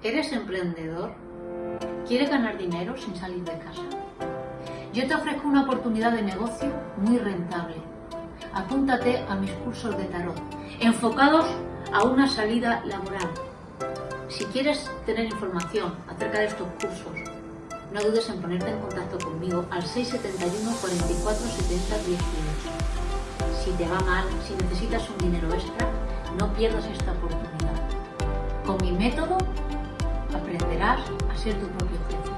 ¿Eres emprendedor? ¿Quieres ganar dinero sin salir de casa? Yo te ofrezco una oportunidad de negocio muy rentable. Apúntate a mis cursos de tarot, enfocados a una salida laboral. Si quieres tener información acerca de estos cursos, no dudes en ponerte en contacto conmigo al 671 44 70 18. Si te va mal, si necesitas un dinero extra, no pierdas esta oportunidad. Con mi método aprenderás a ser tu propio jefe.